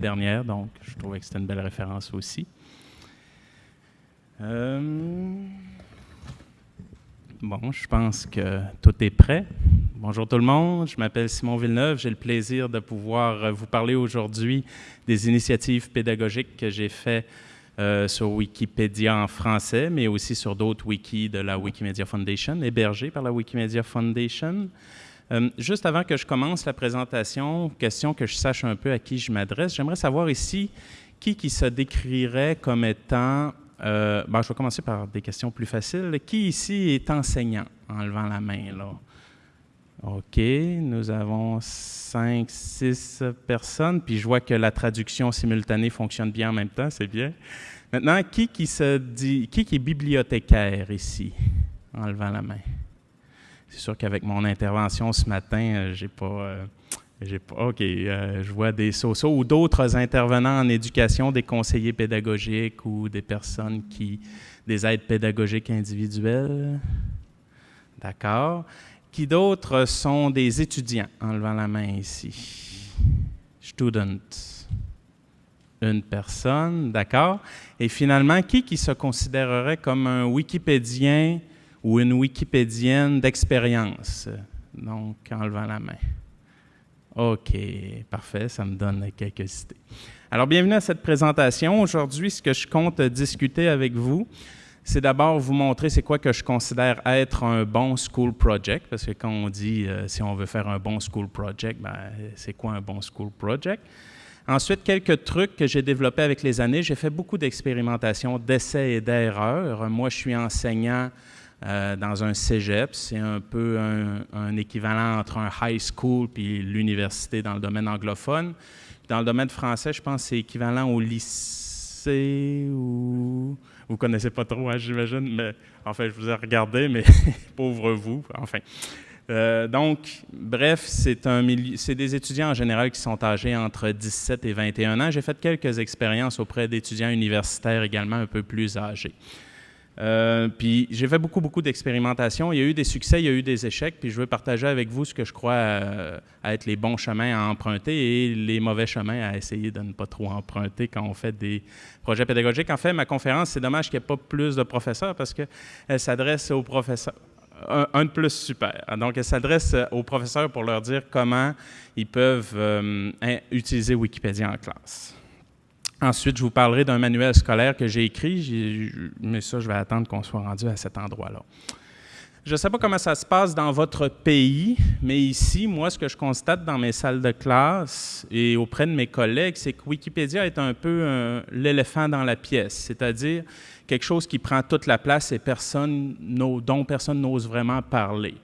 dernière, donc je trouvais que c'était une belle référence aussi. Euh, bon, je pense que tout est prêt. Bonjour tout le monde, je m'appelle Simon Villeneuve. J'ai le plaisir de pouvoir vous parler aujourd'hui des initiatives pédagogiques que j'ai faites euh, sur Wikipédia en français, mais aussi sur d'autres wikis de la Wikimedia Foundation, hébergés par la Wikimedia Foundation. Euh, juste avant que je commence la présentation, question que je sache un peu à qui je m'adresse, j'aimerais savoir ici qui qui se décrirait comme étant, euh, je vais commencer par des questions plus faciles. Qui ici est enseignant, en levant la main, là? OK, nous avons cinq, six personnes, puis je vois que la traduction simultanée fonctionne bien en même temps, c'est bien. Maintenant, qui qui se dit, qui qui est bibliothécaire ici, en levant la main? C'est sûr qu'avec mon intervention ce matin, euh, j'ai pas, euh, pas, OK, euh, je vois des sociaux ou d'autres intervenants en éducation, des conseillers pédagogiques ou des personnes qui, des aides pédagogiques individuelles. D'accord. Qui d'autres sont des étudiants, en levant la main ici? Student. Une personne, d'accord. Et finalement, qui qui se considérerait comme un Wikipédien ou une Wikipédienne d'expérience? Donc, en levant la main. OK, parfait, ça me donne quelques idées. Alors, bienvenue à cette présentation. Aujourd'hui, ce que je compte discuter avec vous, c'est d'abord vous montrer c'est quoi que je considère être un bon school project, parce que quand on dit euh, si on veut faire un bon school project, ben, c'est quoi un bon school project? Ensuite, quelques trucs que j'ai développés avec les années. J'ai fait beaucoup d'expérimentations, d'essais et d'erreurs. Moi, je suis enseignant euh, dans un cégep. C'est un peu un, équivalent entre un high school puis l'université dans le domaine anglophone. Dans le domaine français, je pense que c'est équivalent au lycée ou vous connaissez pas trop, hein, j'imagine, mais enfin, je vous ai regardé, mais pauvre vous, enfin. Euh, donc, bref, c'est des étudiants en général qui sont âgés entre 17 et 21 ans. J'ai fait quelques expériences auprès d'étudiants universitaires également un peu plus âgés. Euh, puis j'ai fait beaucoup, beaucoup d'expérimentations. Il y a eu des succès, il y a eu des échecs, puis je veux partager avec vous ce que je crois euh, être les bons chemins à emprunter et les mauvais chemins à essayer de ne pas trop emprunter quand on fait des projets pédagogiques. En fait, ma conférence, c'est dommage qu'il n'y ait pas plus de professeurs parce qu'elle s'adresse aux professeurs. Un, de plus, super. Donc, elle s'adresse aux professeurs pour leur dire comment ils peuvent euh, utiliser Wikipédia en classe. Ensuite, je vous parlerai d'un manuel scolaire que j'ai écrit, mais ça, je vais attendre qu'on soit rendu à cet endroit-là. Je ne sais pas comment ça se passe dans votre pays, mais ici, moi, ce que je constate dans mes salles de classe et auprès de mes collègues, c'est que Wikipédia est un peu l'éléphant dans la pièce, c'est-à-dire quelque chose qui prend toute la place et personne, dont personne n'ose vraiment parler.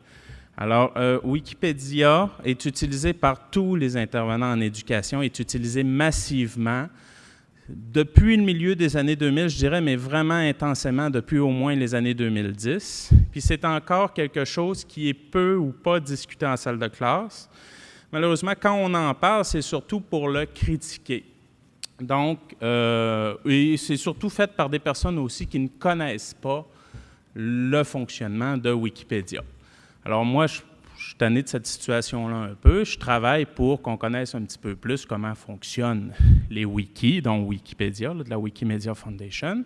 Alors, euh, Wikipédia est utilisé par tous les intervenants en éducation, est utilisé massivement depuis le milieu des années 2000, je dirais, mais vraiment intensément depuis au moins les années 2010. Puis c'est encore quelque chose qui est peu ou pas discuté en salle de classe. Malheureusement, quand on en parle, c'est surtout pour le critiquer. Donc, euh, c'est surtout fait par des personnes aussi qui ne connaissent pas le fonctionnement de Wikipédia. Alors moi, je je suis tanné de cette situation-là un peu. Je travaille pour qu'on connaisse un petit peu plus comment fonctionnent les wikis, dont Wikipédia, de la Wikimedia Foundation,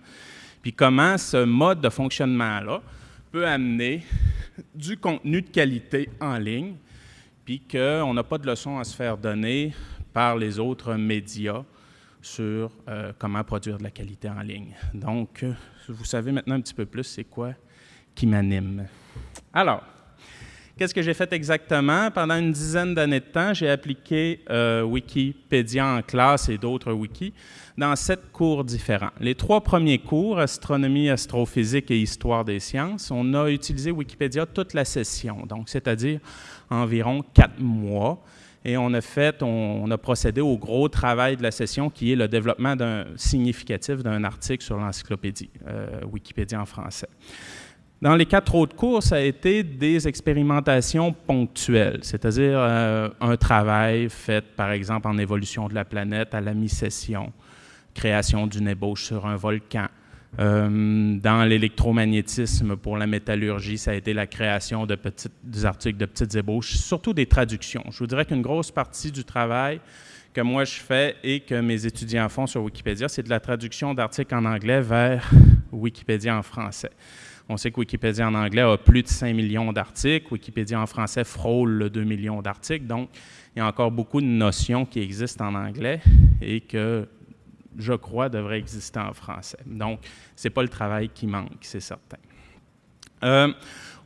puis comment ce mode de fonctionnement-là peut amener du contenu de qualité en ligne, puis qu'on n'a pas de leçons à se faire donner par les autres médias sur euh, comment produire de la qualité en ligne. Donc, euh, vous savez maintenant un petit peu plus c'est quoi qui m'anime. Alors, Qu'est-ce que j'ai fait exactement? Pendant une dizaine d'années de temps, j'ai appliqué euh, Wikipédia en classe et d'autres wikis dans sept cours différents. Les trois premiers cours, astronomie, astrophysique et histoire des sciences, on a utilisé Wikipédia toute la session, donc c'est-à-dire environ quatre mois. Et on a fait, on, a procédé au gros travail de la session qui est le développement significatif d'un article sur l'encyclopédie, euh, Wikipédia en français. Dans les quatre autres cours, ça a été des expérimentations ponctuelles, c'est-à-dire euh, un travail fait, par exemple, en évolution de la planète à la mi-session, création d'une ébauche sur un volcan. Euh, dans l'électromagnétisme pour la métallurgie, ça a été la création de petits, des articles de petites ébauches, surtout des traductions. Je vous dirais qu'une grosse partie du travail que moi je fais et que mes étudiants font sur Wikipédia, c'est de la traduction d'articles en anglais vers Wikipédia en français. On sait que Wikipédia en anglais a plus de 5 millions d'articles, Wikipédia en français frôle le 2 millions d'articles, donc il y a encore beaucoup de notions qui existent en anglais et que je crois devraient exister en français. Donc, ce n'est pas le travail qui manque, c'est certain. Euh,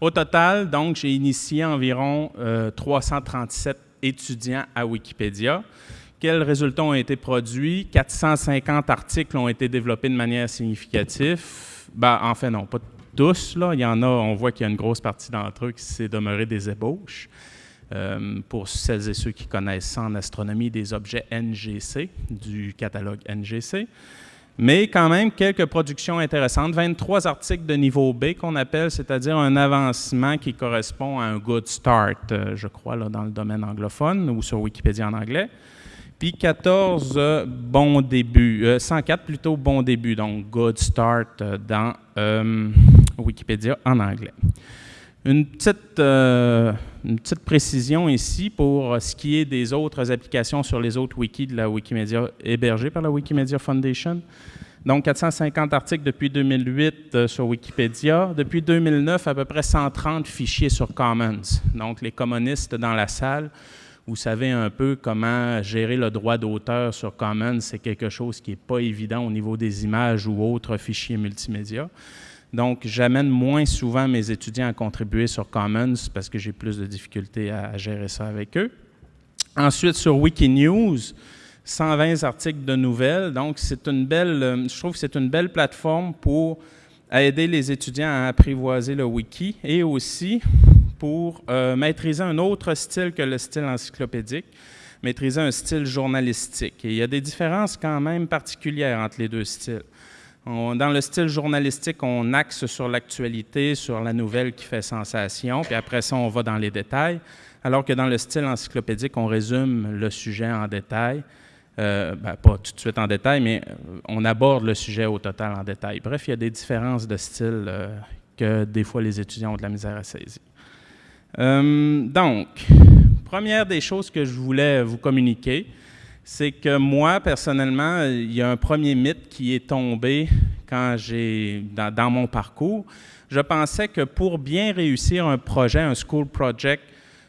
au total, donc, j'ai initié environ 337 euh, étudiants à Wikipédia. Quels résultats ont été produits? 450 articles ont été développés de manière significative. Ben, en fait, non, pas tous. Là. Il y en a, on voit qu'il y a une grosse partie d'entre eux qui s'est demeuré des ébauches. Euh, pour celles et ceux qui connaissent en astronomie, des objets NGC, du catalogue NGC. Mais quand même, quelques productions intéressantes. 23 articles de niveau B qu'on appelle, c'est-à-dire un avancement qui correspond à un good start, euh, je crois, là, dans le domaine anglophone ou sur Wikipédia en anglais. Puis 14 euh, bons débuts, 104 plutôt bons débuts, donc good start dans Wikipédia en anglais. Une petite, euh, une petite précision ici pour ce qui est des autres applications sur les autres wikis de la Wikimedia hébergées par la Wikimedia Foundation. Donc, 450 articles depuis 2008 euh, sur Wikipédia. Depuis 2009, à peu près 130 fichiers sur Commons. Donc, les communistes dans la salle, vous savez un peu comment gérer le droit d'auteur sur Commons. C'est quelque chose qui n'est pas évident au niveau des images ou autres fichiers multimédia. Donc, j'amène moins souvent mes étudiants à contribuer sur Commons parce que j'ai plus de difficultés à, gérer ça avec eux. Ensuite, sur Wikinews, 120 articles de nouvelles. Donc, c'est une belle, euh, je trouve que c'est une belle plateforme pour aider les étudiants à apprivoiser le wiki et aussi pour euh, maîtriser un autre style que le style encyclopédique, maîtriser un style journalistique. Et il y a des différences quand même particulières entre les deux styles dans le style journalistique, on axe sur l'actualité, sur la nouvelle qui fait sensation, puis après ça, on va dans les détails, alors que dans le style encyclopédique, on résume le sujet en détail. Euh, ben, pas tout de suite en détail, mais euh, on aborde le sujet au total en détail. Bref, il y a des différences de style euh, que des fois les étudiants ont de la misère à saisir. donc, première des choses que je voulais vous communiquer, c'est que moi, personnellement, il y a un premier mythe qui est tombé quand j'ai dans, mon parcours. Je pensais que pour bien réussir un projet, un school project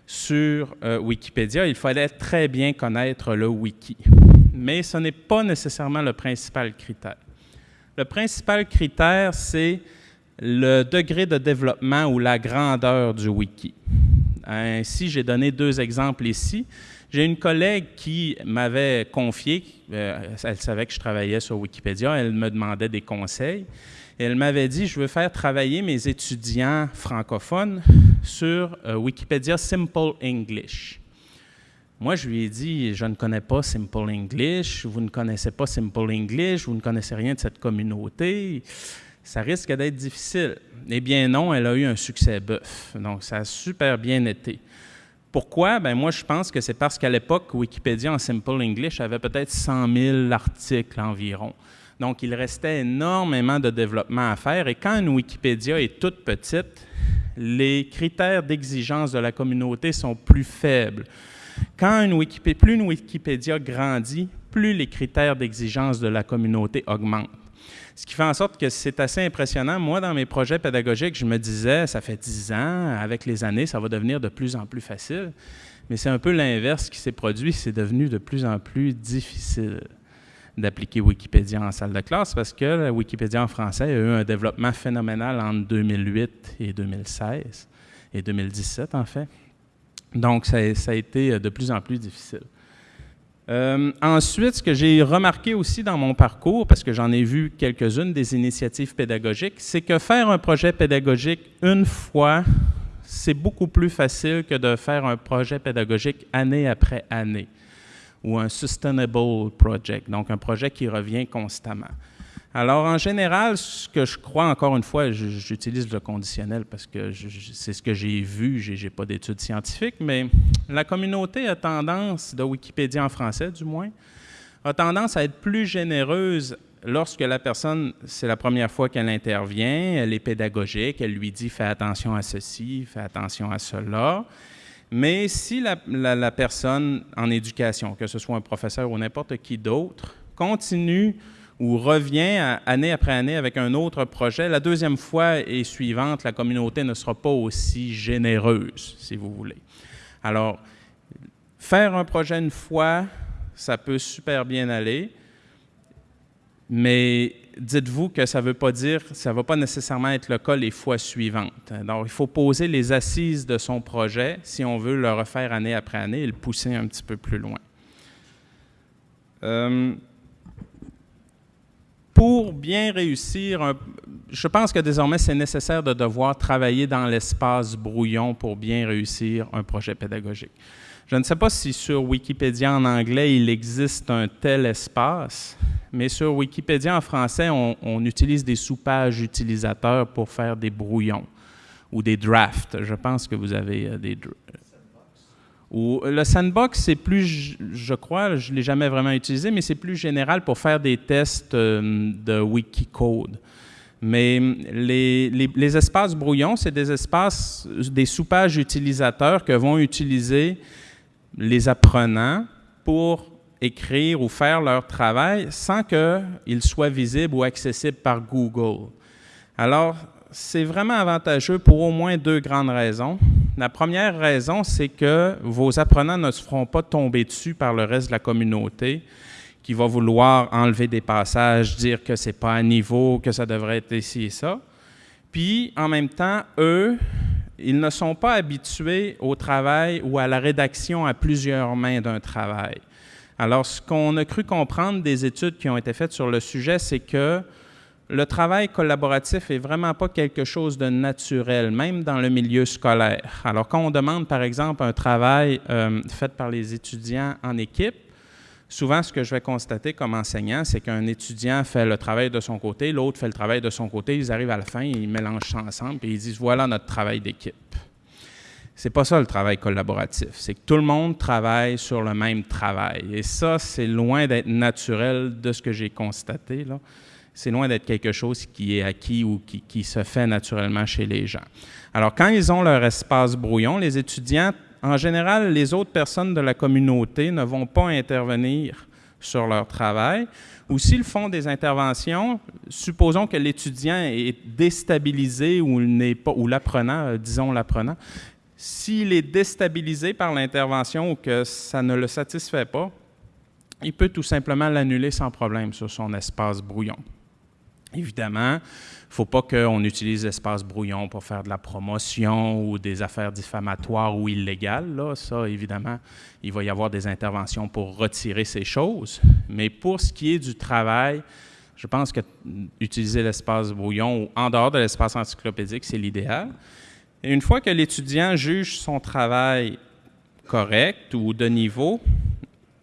sur euh, Wikipédia, il fallait très bien connaître le wiki. Mais ce n'est pas nécessairement le principal critère. Le principal critère, c'est le degré de développement ou la grandeur du wiki. Ainsi, j'ai donné deux exemples ici. J'ai une collègue qui m'avait confié, euh, elle savait que je travaillais sur Wikipédia, elle me demandait des conseils. Elle m'avait dit, je veux faire travailler mes étudiants francophones sur euh, Wikipédia Simple English. Moi, je lui ai dit, je ne connais pas Simple English, vous ne connaissez pas Simple English, vous ne connaissez rien de cette communauté, ça risque d'être difficile. Eh bien non, elle a eu un succès bœuf, donc ça a super bien été. Pourquoi? Ben moi, je pense que c'est parce qu'à l'époque, Wikipédia en Simple English avait peut-être 100 000 articles environ. Donc, il restait énormément de développement à faire. Et quand une Wikipédia est toute petite, les critères d'exigence de la communauté sont plus faibles. Quand une Wikipédia, plus une Wikipédia grandit, plus les critères d'exigence de la communauté augmentent. Ce qui fait en sorte que c'est assez impressionnant. Moi, dans mes projets pédagogiques, je me disais, ça fait dix ans, avec les années, ça va devenir de plus en plus facile. Mais c'est un peu l'inverse qui s'est produit. C'est devenu de plus en plus difficile d'appliquer Wikipédia en salle de classe parce que Wikipédia en français a eu un développement phénoménal entre 2008 et 2016 et 2017 en fait. Donc ça, a été de plus en plus difficile. Euh, ensuite, ce que j'ai remarqué aussi dans mon parcours, parce que j'en ai vu quelques-unes des initiatives pédagogiques, c'est que faire un projet pédagogique une fois, c'est beaucoup plus facile que de faire un projet pédagogique année après année, ou un sustainable project, donc un projet qui revient constamment. Alors, en général, ce que je crois, encore une fois, j'utilise le conditionnel parce que c'est ce que j'ai vu, je n'ai pas d'études scientifiques, mais la communauté a tendance, de Wikipédia en français du moins, a tendance à être plus généreuse lorsque la personne, c'est la première fois qu'elle intervient, elle est pédagogique, elle lui dit « fais attention à ceci, fais attention à cela ». Mais si la, personne en éducation, que ce soit un professeur ou n'importe qui d'autre, continue ou revient année après année avec un autre projet, la deuxième fois et suivante, la communauté ne sera pas aussi généreuse, si vous voulez. Alors, faire un projet une fois, ça peut super bien aller, mais dites-vous que ça ne veut pas dire, ça ne va pas nécessairement être le cas les fois suivantes. Donc, il faut poser les assises de son projet si on veut le refaire année après année et le pousser un petit peu plus loin. Euh, pour bien réussir, je pense que désormais c'est nécessaire de devoir travailler dans l'espace brouillon pour bien réussir un projet pédagogique. Je ne sais pas si sur Wikipédia en anglais il existe un tel espace, mais sur Wikipédia en français, on, utilise des soupages utilisateurs pour faire des brouillons ou des drafts. Je pense que vous avez euh, des... Le sandbox, c'est plus, je crois, je ne l'ai jamais vraiment utilisé, mais c'est plus général pour faire des tests euh, de Wikicode. Mais les, les espaces brouillons, c'est des espaces, des soupages utilisateurs que vont utiliser les apprenants pour écrire ou faire leur travail sans qu'ils soient visibles ou accessibles par Google. Alors, c'est vraiment avantageux pour au moins deux grandes raisons. La première raison, c'est que vos apprenants ne se feront pas tomber dessus par le reste de la communauté qui va vouloir enlever des passages, dire que ce n'est pas à niveau, que ça devrait être ici et ça. Puis, en même temps, eux, ils ne sont pas habitués au travail ou à la rédaction à plusieurs mains d'un travail. Alors, ce qu'on a cru comprendre des études qui ont été faites sur le sujet, c'est que le travail collaboratif est vraiment pas quelque chose de naturel, même dans le milieu scolaire. Alors, quand on demande, par exemple, un travail euh, fait par les étudiants en équipe, souvent, ce que je vais constater comme enseignant, c'est qu'un étudiant fait le travail de son côté, l'autre fait le travail de son côté, ils arrivent à la fin, ils mélangent ça ensemble, et ils disent, voilà notre travail d'équipe. C'est pas ça le travail collaboratif. C'est que tout le monde travaille sur le même travail. Et ça, c'est loin d'être naturel de ce que j'ai constaté. C'est loin d'être quelque chose qui est acquis ou qui, se fait naturellement chez les gens. Alors, quand ils ont leur espace brouillon, les étudiants, en général, les autres personnes de la communauté ne vont pas intervenir sur leur travail. Ou s'ils font des interventions, supposons que l'étudiant est déstabilisé ou, pas, ou l'apprenant, euh, disons l'apprenant, s'il est déstabilisé par l'intervention ou que ça ne le satisfait pas, il peut tout simplement l'annuler sans problème sur son espace brouillon. Évidemment, il ne faut pas qu'on utilise l'espace brouillon pour faire de la promotion ou des affaires diffamatoires ou illégales. Là, ça, évidemment, il va y avoir des interventions pour retirer ces choses. Mais pour ce qui est du travail, je pense que utiliser l'espace brouillon ou en dehors de l'espace encyclopédique, c'est l'idéal une fois que l'étudiant juge son travail correct ou de niveau,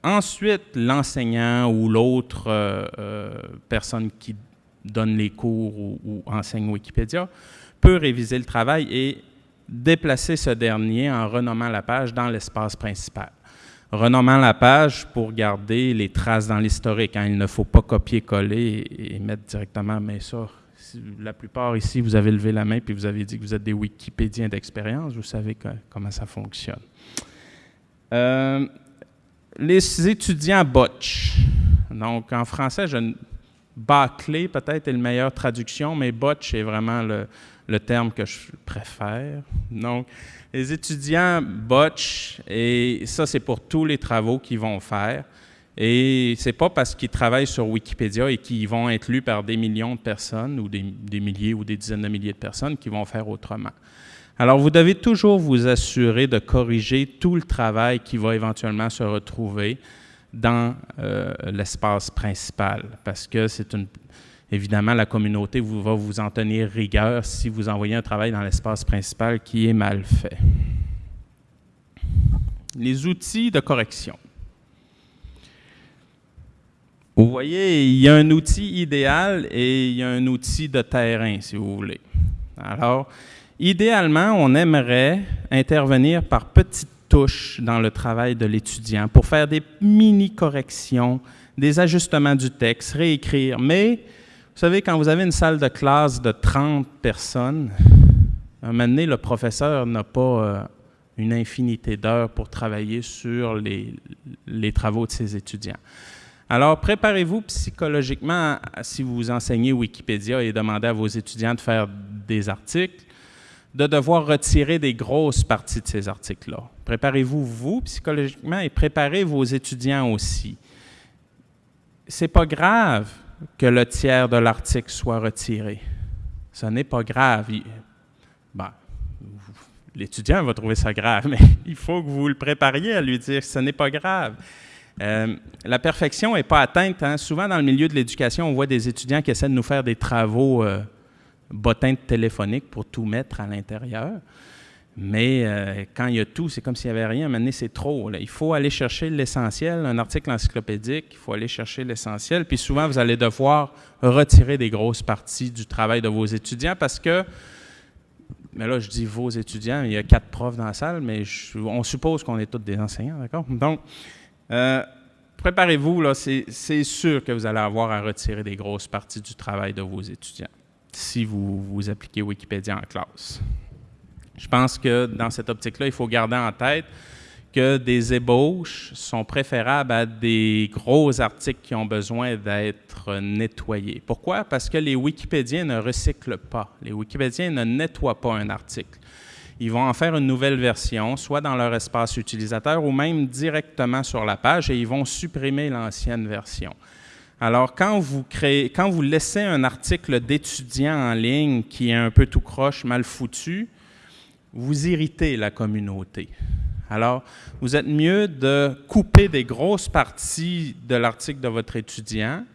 ensuite l'enseignant ou l'autre euh, euh, personne qui donne les cours ou, enseigne Wikipédia peut réviser le travail et déplacer ce dernier en renommant la page dans l'espace principal. Renommant la page pour garder les traces dans l'historique. Hein. Il ne faut pas copier-coller et, mettre directement, mais ça, la plupart ici, vous avez levé la main puis vous avez dit que vous êtes des Wikipédiens d'expérience, vous savez comment ça fonctionne. Euh, les étudiants botch. Donc, en français, je, bâclé peut-être est la meilleure traduction, mais botch est vraiment le, terme que je préfère. Donc, les étudiants botch, et ça, c'est pour tous les travaux qu'ils vont faire. Et c'est pas parce qu'ils travaillent sur Wikipédia et qu'ils vont être lus par des millions de personnes ou des, milliers ou des dizaines de milliers de personnes qu'ils vont faire autrement. Alors, vous devez toujours vous assurer de corriger tout le travail qui va éventuellement se retrouver dans euh, l'espace principal, parce que c'est une... Évidemment, la communauté va vous en tenir rigueur si vous envoyez un travail dans l'espace principal qui est mal fait. Les outils de correction. Vous voyez, il y a un outil idéal et il y a un outil de terrain, si vous voulez. Alors, idéalement, on aimerait intervenir par petites dans le travail de l'étudiant pour faire des mini-corrections, des ajustements du texte, réécrire. Mais, vous savez, quand vous avez une salle de classe de 30 personnes, à un moment donné, le professeur n'a pas une infinité d'heures pour travailler sur les, les travaux de ses étudiants. Alors, préparez-vous psychologiquement si vous enseignez Wikipédia et demandez à vos étudiants de faire des articles, de devoir retirer des grosses parties de ces articles-là. Préparez-vous, vous, psychologiquement, et préparez vos étudiants aussi. C'est pas grave que le tiers de l'article soit retiré. Ce n'est pas grave. Ben, l'étudiant va trouver ça grave, mais il faut que vous le prépariez à lui dire que ce n'est pas grave. Euh, la perfection n'est pas atteinte. Hein. Souvent, dans le milieu de l'éducation, on voit des étudiants qui essaient de nous faire des travaux euh, bottins téléphoniques pour tout mettre à l'intérieur. Mais euh, quand il y a tout, c'est comme s'il n'y avait rien. Maintenant, c'est trop. Il faut aller chercher l'essentiel. Un article encyclopédique, il faut aller chercher l'essentiel. Puis souvent, vous allez devoir retirer des grosses parties du travail de vos étudiants parce que, mais là, je dis vos étudiants, il y a quatre profs dans la salle, mais on suppose qu'on est tous des enseignants, d'accord? Donc, euh, préparez-vous, c'est sûr que vous allez avoir à retirer des grosses parties du travail de vos étudiants si vous, appliquez Wikipédia en classe. Je pense que dans cette optique-là, il faut garder en tête que des ébauches sont préférables à des gros articles qui ont besoin d'être nettoyés. Pourquoi? Parce que les Wikipédiens ne recyclent pas. Les Wikipédiens ne nettoient pas un article ils vont en faire une nouvelle version, soit dans leur espace utilisateur ou même directement sur la page et ils vont supprimer l'ancienne version. Alors, quand vous, laissez un article d'étudiant en ligne qui est un peu tout croche, mal foutu, vous irritez la communauté. Alors, vous êtes mieux de couper des grosses parties de l'article de votre étudiant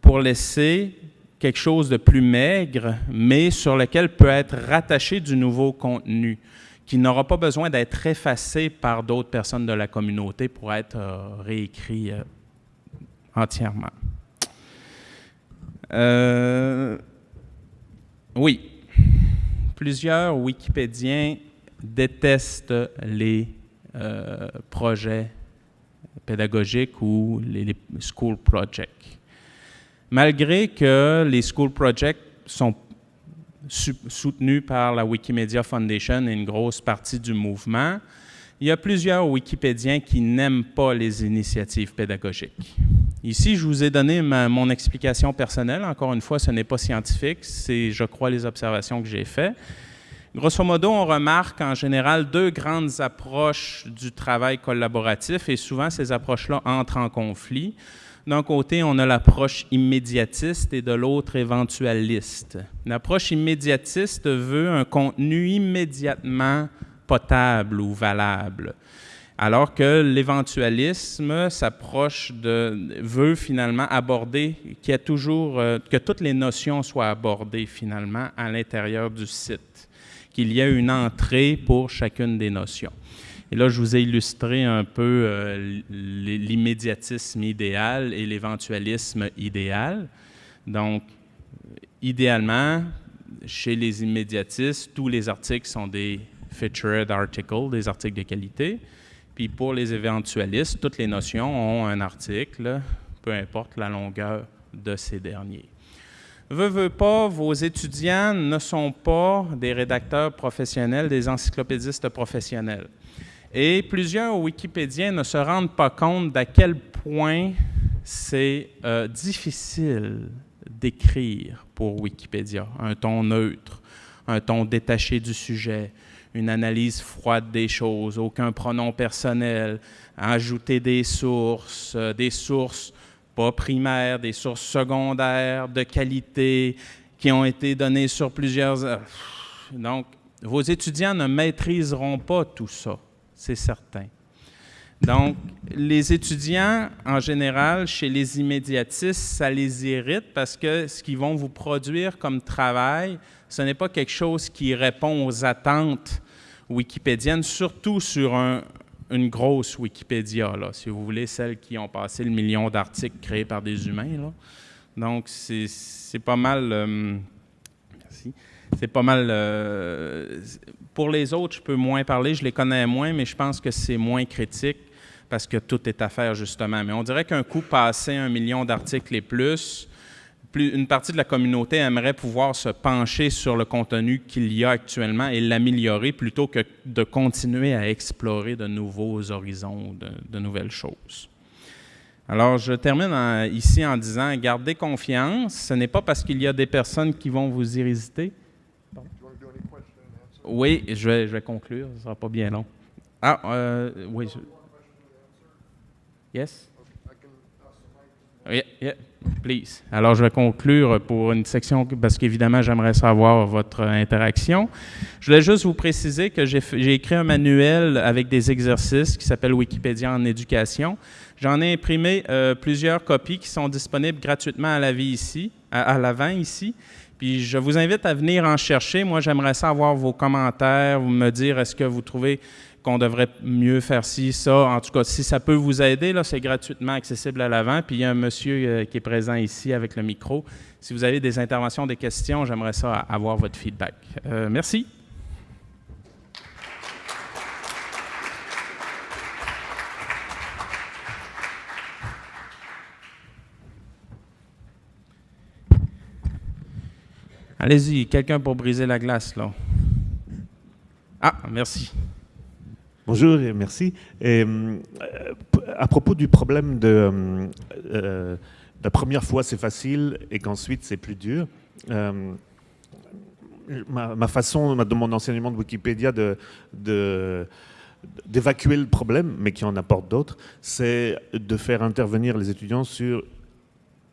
pour laisser quelque chose de plus maigre, mais sur lequel peut être rattaché du nouveau contenu, qui n'aura pas besoin d'être effacé par d'autres personnes de la communauté pour être euh, réécrit euh, entièrement. Euh, oui, plusieurs Wikipédiens détestent les projets pédagogiques ou les school projects malgré que les School Projects sont soutenus par la Wikimedia Foundation et une grosse partie du mouvement, il y a plusieurs Wikipédiens qui n'aiment pas les initiatives pédagogiques. Ici, je vous ai donné mon explication personnelle. Encore une fois, ce n'est pas scientifique, c'est, je crois, les observations que j'ai faites. Grosso modo, on remarque en général deux grandes approches du travail collaboratif et souvent ces approches-là entrent en conflit. D'un côté, on a l'approche immédiatiste et de l'autre éventualiste. L'approche immédiatiste veut un contenu immédiatement potable ou valable, alors que l'éventualisme s'approche de veut finalement aborder qu'il y a toujours euh, que toutes les notions soient abordées finalement à l'intérieur du site, qu'il y ait une entrée pour chacune des notions. Et là, je vous ai illustré un peu euh, l'immédiatisme idéal et l'éventualisme idéal. Donc, idéalement, chez les immédiatistes, tous les articles sont des featured articles, des articles de qualité. Puis pour les éventualistes, toutes les notions ont un article, peu importe la longueur de ces derniers. Veux, veux pas, vos étudiants ne sont pas des rédacteurs professionnels, des encyclopédistes professionnels. Et plusieurs Wikipédiens ne se rendent pas compte d'à quel point c'est euh, difficile d'écrire pour Wikipédia. Un ton neutre, un ton détaché du sujet, une analyse froide des choses, aucun pronom personnel, ajouter des sources, euh, des sources pas primaires, des sources secondaires de qualité qui ont été données sur plusieurs... Donc, vos étudiants ne maîtriseront pas tout ça c'est certain. Donc, les étudiants, en général, chez les immédiatistes, ça les irrite parce que ce qu'ils vont vous produire comme travail, ce n'est pas quelque chose qui répond aux attentes wikipédiennes, surtout sur une grosse Wikipédia, là, si vous voulez, celles qui ont passé le million d'articles créés par des humains. Donc, c'est pas mal... Euh, merci c'est pas mal. Euh, pour les autres, je peux moins parler, je les connais moins, mais je pense que c'est moins critique parce que tout est à faire justement. Mais on dirait qu'un coup passé un million d'articles et plus, une partie de la communauté aimerait pouvoir se pencher sur le contenu qu'il y a actuellement et l'améliorer plutôt que de continuer à explorer de nouveaux horizons, de, de nouvelles choses. Alors, je termine ici en disant, gardez confiance. Ce n'est pas parce qu'il y a des personnes qui vont vous irriter. Oui, je vais, je conclure, ce ne sera pas bien long. Ah, euh, oui. Yes? Yeah, yeah, please. Alors, je vais conclure pour une section, parce qu'évidemment, j'aimerais savoir votre interaction. Je voulais juste vous préciser que j'ai écrit un manuel avec des exercices qui s'appelle Wikipédia en éducation. J'en ai imprimé euh, plusieurs copies qui sont disponibles gratuitement à la vie ici, à, l'avant ici. Puis je vous invite à venir en chercher. Moi, j'aimerais savoir vos commentaires, vous me dire est-ce que vous trouvez qu'on devrait mieux faire ci, ça. En tout cas, si ça peut vous aider, là, c'est gratuitement accessible à l'avant. Puis il y a un monsieur euh, qui est présent ici avec le micro. Si vous avez des interventions, des questions, j'aimerais ça avoir votre feedback. Euh, merci. Allez-y, quelqu'un pour briser la glace, là. Ah, merci. Bonjour et merci. Euh, à propos du problème de euh, euh, la première fois c'est facile et qu'ensuite c'est plus dur, ma, façon de mon enseignement de Wikipédia d'évacuer le problème, mais qui en apporte d'autres, c'est de faire intervenir les étudiants sur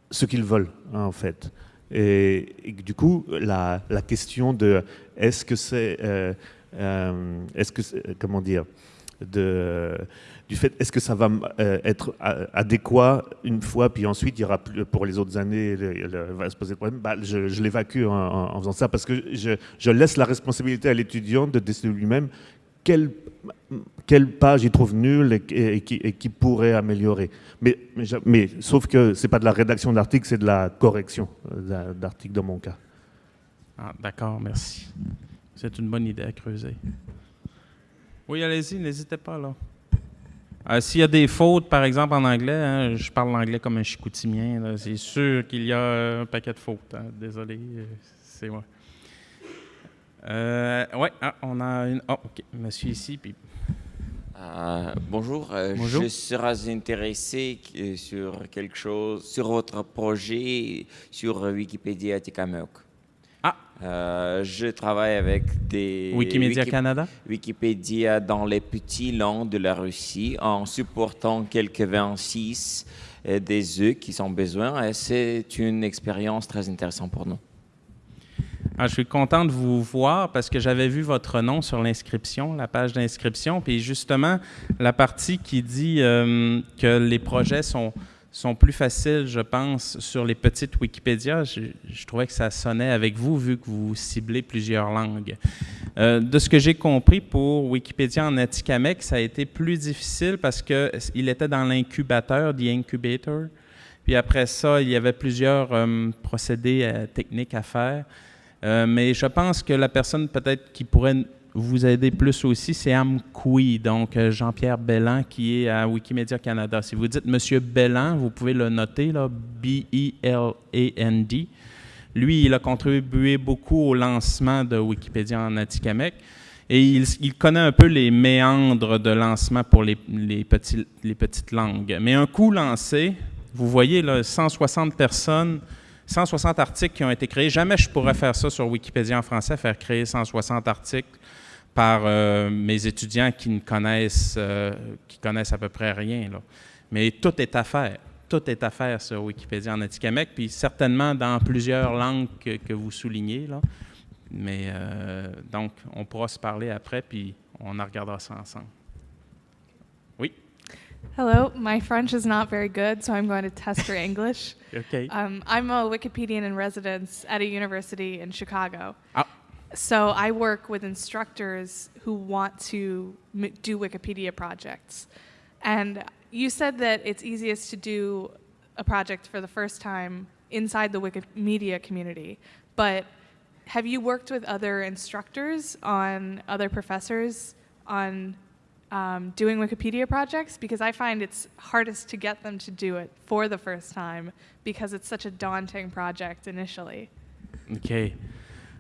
ce qu'ils veulent, en fait. Et, du coup, la, question de est-ce que c'est, euh, est-ce que, comment dire, du fait, est-ce que ça va euh, être adéquat une fois, puis ensuite il y aura plus, pour les autres années, il va se poser le problème, bah, je, l'évacue en, faisant ça, parce que je, laisse la responsabilité à l'étudiant de décider lui-même quelle, quelle, page il trouve nulle et, qui, pourrait améliorer. Mais, mais, sauf que ce n'est pas de la rédaction d'article, c'est de la correction euh, d'article dans mon cas. Ah, D'accord, merci. C'est une bonne idée à creuser. Oui, allez-y, n'hésitez pas là. Euh, s'il y a des fautes, par exemple en anglais, hein, je parle l'anglais comme un chicoutimien, c'est sûr qu'il y a un paquet de fautes. Hein. désolé, euh, c'est moi. Euh, oui, ah, on a une. Oh, OK. Monsieur ici. Puis... Euh, bonjour. Bonjour. Je serais intéressé sur quelque chose, sur votre projet sur Wikipédia Tikameok. Ah. je travaille avec des... Wikimedia Canada? Wikipédia dans les petits langues de la Russie en supportant quelques 26 des œufs qui sont besoin et c'est une expérience très intéressante pour nous. Ah, je suis content de vous voir parce que j'avais vu votre nom sur l'inscription, la page d'inscription, puis justement, la partie qui dit euh, que les projets sont, sont plus faciles, je pense, sur les petites Wikipédia, je, trouvais que ça sonnait avec vous vu que vous ciblez plusieurs langues. Euh, de ce que j'ai compris pour Wikipédia en Atikamek, ça a été plus difficile parce qu'il était dans l'incubateur, the incubator. Puis après ça, il y avait plusieurs euh, procédés techniques à faire. Euh, mais je pense que la personne peut-être qui pourrait vous aider plus aussi, c'est Amkoui, donc euh, Jean-Pierre Bellan, qui est à Wikimedia Canada. Si vous dites Monsieur Bellan, vous pouvez le noter, là, B-E-L-A-N-D. Lui, il a contribué beaucoup au lancement de Wikipédia en Atikamek. Et il, connaît un peu les méandres de lancement pour les, petites langues. Mais un coup lancé, vous voyez, là, 160 personnes 160 articles qui ont été créés. Jamais je pourrais faire ça sur Wikipédia en français, faire créer 160 articles par euh, mes étudiants qui ne connaissent, euh, qui connaissent à peu près rien. Là. Mais tout est à faire. Tout est à faire sur Wikipédia en Atikamek, puis certainement dans plusieurs langues que, vous soulignez. Là. Mais euh, donc, on pourra se parler après, puis on en regardera ça ensemble. Hello, my French is not very good, so I'm going to test your English. okay. Um, I'm a Wikipedian in residence at a university in Chicago. Oh. So I work with instructors who want to do Wikipedia projects. And you said that it's easiest to do a project for the first time inside the Wikimedia community, but have you worked with other instructors on other professors on um, doing Wikipedia projects because I find it's hardest to get them to do it for the first time because it's such a daunting project initially. Okay.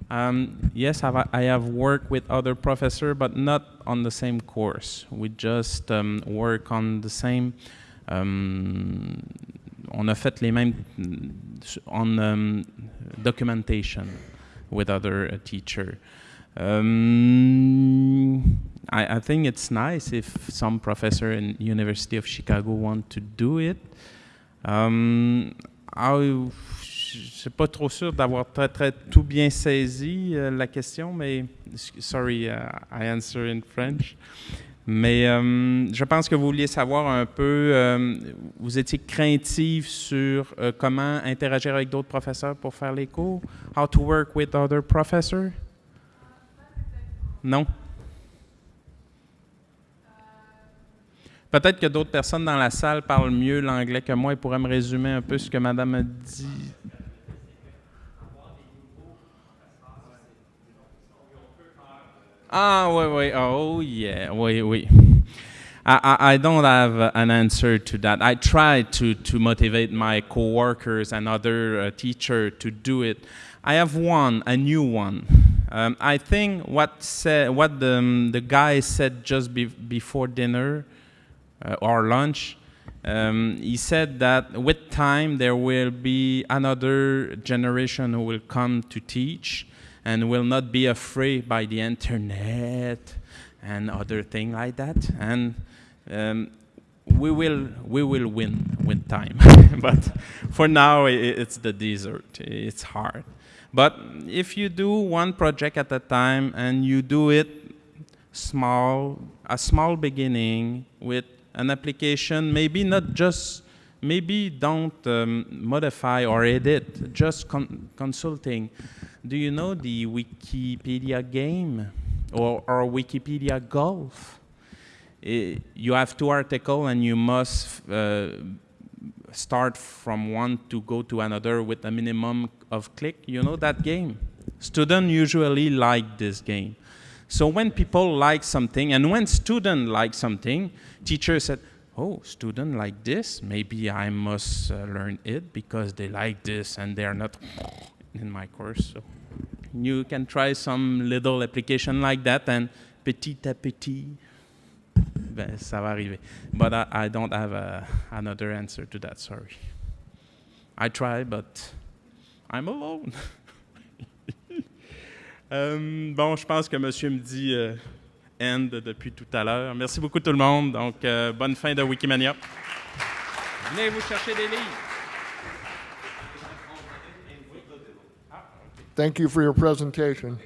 Um, yes, I've, I have worked with other professors, but not on the same course. We just um, work on the same. Um, on a fait les mêmes on um, documentation with other uh, teacher. Um, I, I, think it's nice if some professor in University of Chicago want to do it. Um, I, je suis pas trop sûr d'avoir très, très tout bien saisi euh, la question, mais sorry, uh, I answer in French. Mais euh, je pense que vous vouliez savoir un peu, euh, vous étiez craintive sur euh, comment interagir avec d'autres professeurs pour faire les cours? How to work with other professors? Non? Peut-être que d'autres personnes dans la salle parlent mieux l'anglais que moi et pourraient me résumer un peu ce que Madame a dit. Ah, oui, oui. Oh, yeah. Oui, oui. I, I don't have an answer to that. I try to, to motivate my coworkers and other uh, teachers to do it. I have one, a new one. Um, I think what, said, what the, um, the guy said just be, before dinner uh, or lunch, um, he said that with time there will be another generation who will come to teach and will not be afraid by the internet and other things like that. And um, we will we will win with time. but for now, it's the desert. It's hard. But if you do one project at a time and you do it small, a small beginning with an application, maybe not just, maybe don't um, modify or edit, just con consulting do you know the Wikipedia game or, or Wikipedia Golf? It, you have two articles and you must uh, start from one to go to another with a minimum of click. You know that game? Students usually like this game. So when people like something, and when students like something, teacher said, oh, student like this, maybe I must uh, learn it because they like this and they are not in my course. So you can try some little application like that and petit à petit, ben, ça va arriver. But I, I don't have a, another answer to that, sorry. I try, but I'm alone. um, bon, je pense que monsieur me dit euh, end depuis tout à l'heure. Merci beaucoup tout le monde. Donc, euh, bonne fin de Wikimania. Venez vous chercher des livres. Thank you for your presentation.